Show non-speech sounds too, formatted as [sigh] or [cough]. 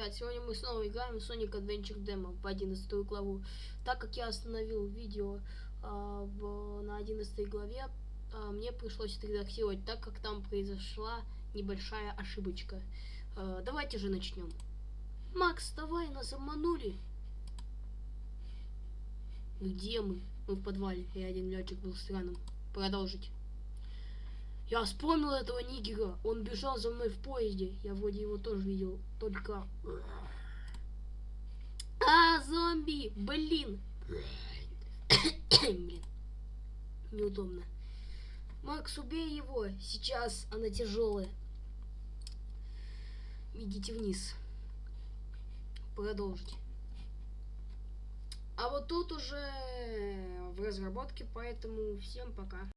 ребят, сегодня мы снова играем в Sonic Adventure Demo в 11 главу. Так как я остановил видео а, в, на 11 главе, а, мне пришлось отредактировать, так как там произошла небольшая ошибочка. А, давайте же начнем. Макс, давай, нас обманули. Где мы? Мы в подвале, и один летчик был странным. Продолжить. Я вспомнил этого нигера. Он бежал за мной в поезде. Я вроде его тоже видел. Только... А, зомби! Блин! [coughs] Блин. Неудобно. Макс, убей его. Сейчас она тяжелая. Идите вниз. Продолжить. А вот тут уже в разработке, поэтому всем пока.